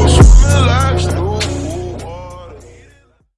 close.